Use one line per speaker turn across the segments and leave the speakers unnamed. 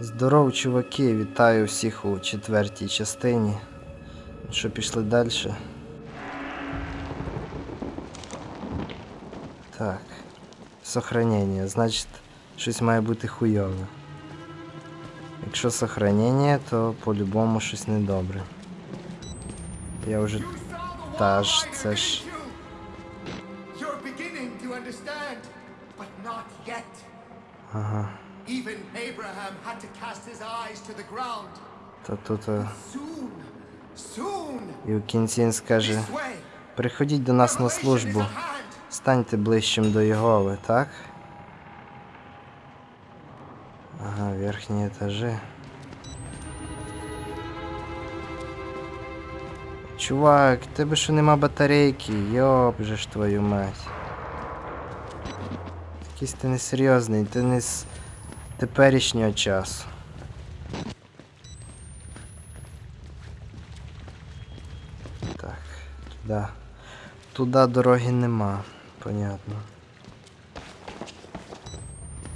Здоров, чуваки, вітаю всіх у четвертій частині. Ну Що пішли далі? Так. Сохранення. Значить, щось має бути хуйове. Якщо сохранення, то по-любому щось недобре. Я вже. Та ж, це ж. Ага.
Even Abraham had to cast his eyes to the ground.
Та тут.
soon,
І в кінці він скаже. Приходіть до нас на службу. Станьте ближчим до Єгови, так? Ага, верхні етажі. Чувак, тебе що нема батарейки? Йоп же ж твою мать. Якийсь ти несерйозний, ти не з теперішнього часу. Так, туди. Туди дороги нема, понятно.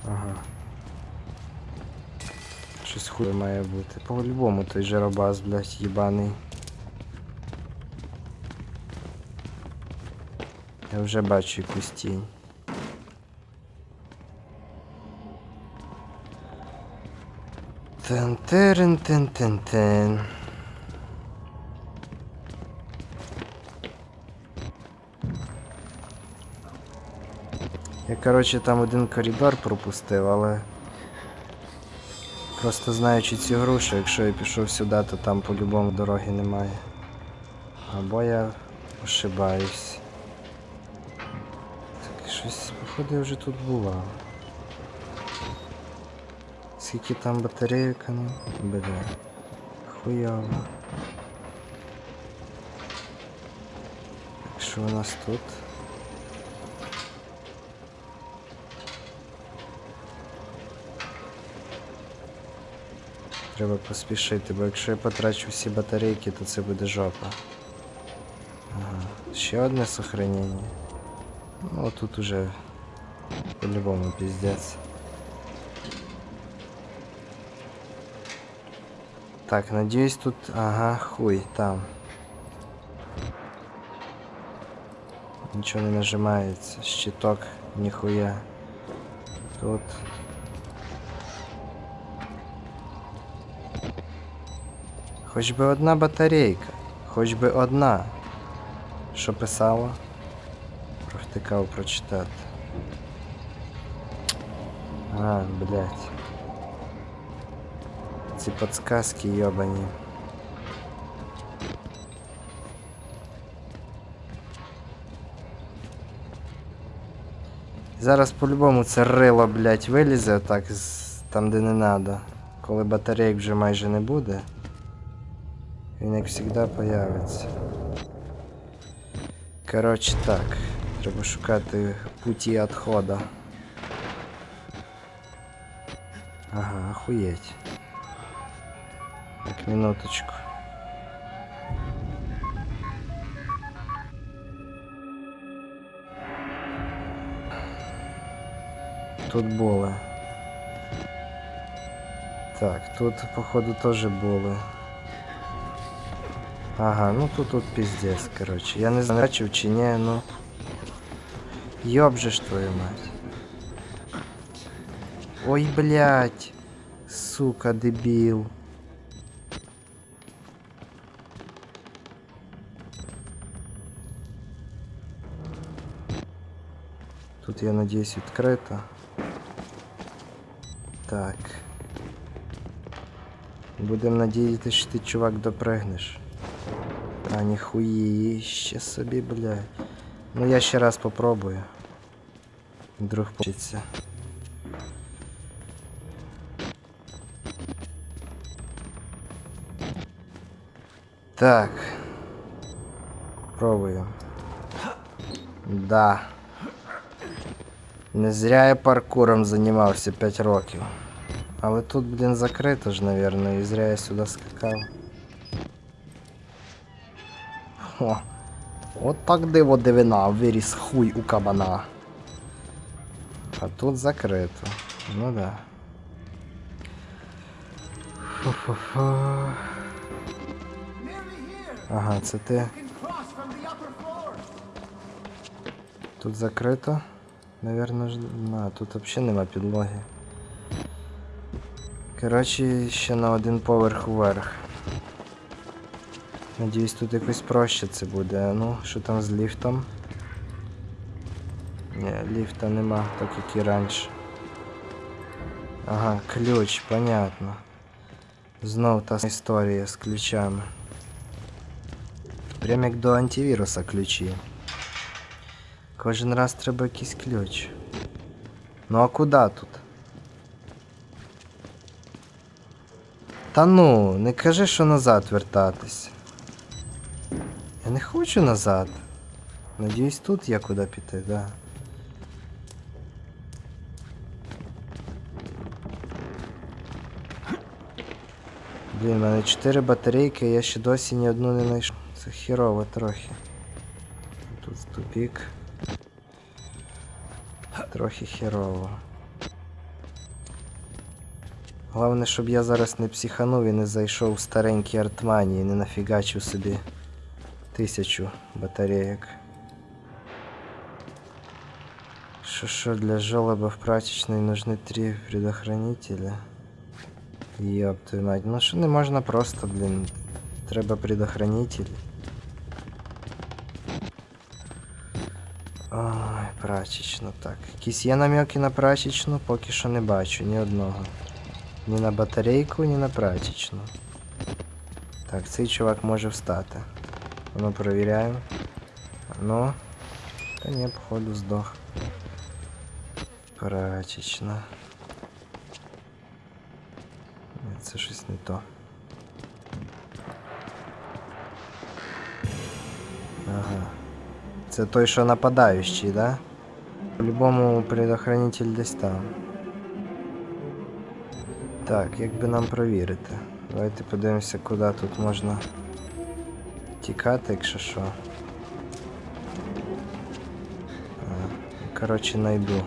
Ага. Щось хує має бути. По-любому той жаробас, блядь, їбаний. Я вже бачу якусь тінь. Тен-терен-тен-тен-тен. Я, коротше, там один коридор пропустив, але. Просто знаючи цю гру, що якщо я пішов сюди, то там по-любому дороги немає. Або я ошибаюсь. Так, щось, походу, я вже тут бував. Скільки там батарейок, ну? Бля. Так, що у нас тут? Треба поспішити, бо якщо я потрачу всі батарейки, то це буде жопа. Ага. Ще одне сохранення. Ну тут уже по-любому піздець. Так, надіюсь тут. Ага, хуй, там. Нічого не нажимається. Щиток, ніхуя. Тут. Хоч би одна батарейка, хоч би одна. Що писало? Провтикав прочитати. А, блядь. Ці подсказки йобані. Зараз по-любому це рило, блядь, вилізе отак з там, де не надо. Коли батарейк вже майже не буде. Він як завжди появиться. Коротше так. Треба шукати путі відходу. Ага, охуєть. Так, минуточку. Тут були. Так, тут, походу, теж були. Ага, ну тут тут пиздец, короче. Я не знаю, бачив чи ні, ну. Ёб же ж твою мать. Ой, блядь. Сука, дебіл. Тут, я надіюсь, відкрито. Так. Будемо надіятися, що ти, чувак, допригнеш. А ніхуїще собі, бля. Ну я ще раз попробую. Вдруг получиться. Так. Пробую. Да. Не зря я паркуром займався 5 років. Але тут, блін, закрито ж, навірно, і зря я сюди скакав. О, от так диво дивина, виріс хуй у кабана. А тут закрито. Ну да. Фу-фу-фу. Ага,
upper floor.
Тут закрито. Наверно ж. На, тут взагалі нема підлоги. Коротше, ще на один поверх вверх. Надіюсь, тут якось проще це буде. Ну, що там з ліфтом? Ні, ліфта нема, так як і раніше. Ага, ключ, понятно. Знов та історія з ключами. Прям як до антивіруса ключі. Кожен раз треба якийсь ключ. Ну а куди тут? Та ну, не кажи, що назад вертатись. Я не хочу назад. Надіюсь, тут є куди піти, да. Блін, в мене 4 батарейки, я ще досі ні одну не знайшов. Це хірово трохи. Тут тупік. Трохи херово. Головне, щоб я зараз не психанув і не зайшов в старенький артмані і не нафігачив собі тисячу батарейок. Що що для жолоба в прачечной нужны три предохранителя. Ёб твою мать, ну що не можна просто, блін. Треба предохранитель. Ой, прачечну, так. Якісь є намеки на прачечну, поки що не бачу ні одного. Ні на батарейку, ні на прачечну. Так, цей чувак може встати. Ну, провіряємо. Ну. Та ні, походу здох. Прачечна. Ні, це щось не то. Це той, що нападаючий, да? По-любому предохранитель десь там. Так, як би нам провірити? Давайте подивимося, куди тут можна тікати, якщо що. Коротше, найду.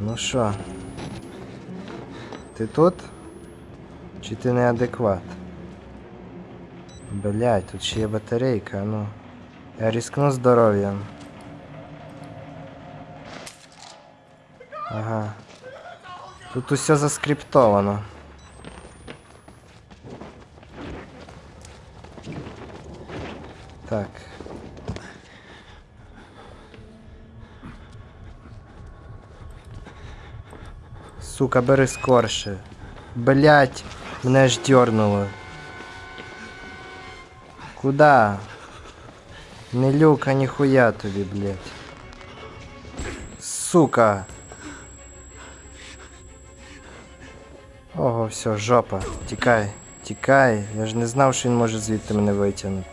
Ну що? Ти тут? Чи ти неадекват? Блять, тут ще є батарейка, ну. Я рискну здоров'ям. Ага. Тут усе заскриптовано. Так. Сука, бери скорше. Блять, мене аж дернуло. Куда? Не люка, ніхуя тобі, блять. Сука. Ого, все, жопа. Тікай, тікай. Я ж не знав, що він може звідти мене витягнути.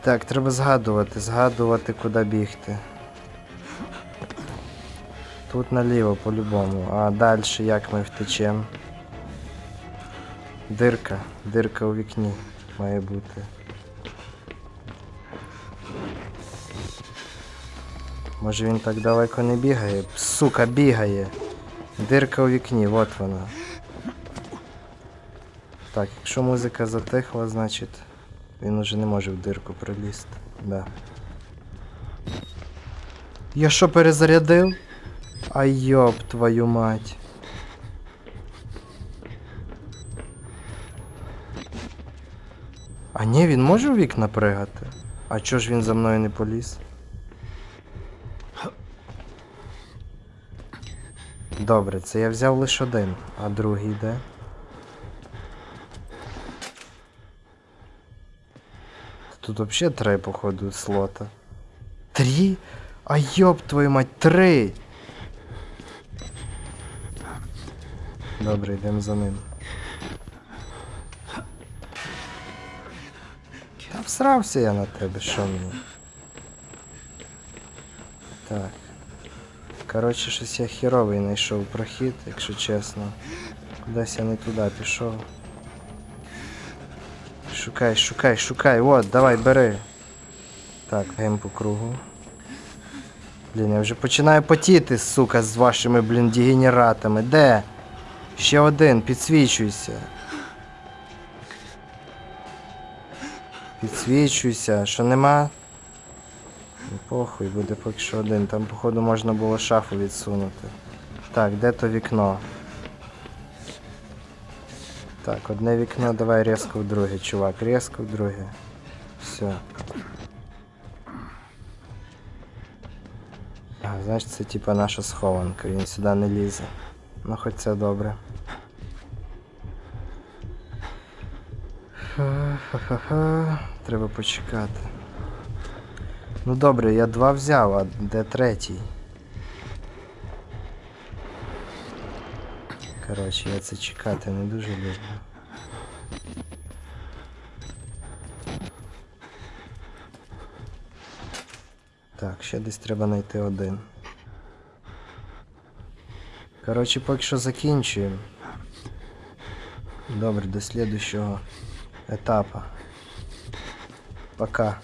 Так, треба згадувати, згадувати, куди бігти. Тут наліво по-любому. А далі як ми втечемо? Дирка. Дирка у вікні має бути. Може він так далеко не бігає? Сука, бігає. Дирка у вікні, от вона. Так, якщо музика затихла, значить він уже не може в дирку пролізти. Да. Я що перезарядив? Ай йоп твою мать. А ні, він може в вікна пригати? А чого ж він за мною не поліз? Добре, це я взяв лише один, а другий де? Тут взагалі три, походу, слота. Три? А йоп твою мать, три! Добре, йдемо за ним. Та всрався я на тебе, що мені? Так. Коротше, щось я херовий знайшов прохід, якщо чесно. Кудись я не туди пішов. Шукай, шукай, шукай, от, давай, бери. Так, гем по кругу. Блін, я вже починаю потіти, сука, з вашими, блін, дегенератами. Де? Ще один, підсвічуйся. Підсвічуйся, що нема? Похуй, буде поки що один. Там, походу, можна було шафу відсунути. Так, де то вікно? Так, одне вікно, давай різко в друге, чувак, різко в друге. Все. А, значить, це типа наша схованка, він сюди не лізе. Ну хоч це добре. Ха-ха-ха. Треба почекати. Ну добре, я два взяв, а де третій? Коротше, я це чекати не дуже люблю. Так, ще десь треба знайти один. Коротше, поки що закінчуємо. Добре, до слідущого етапу. Пока.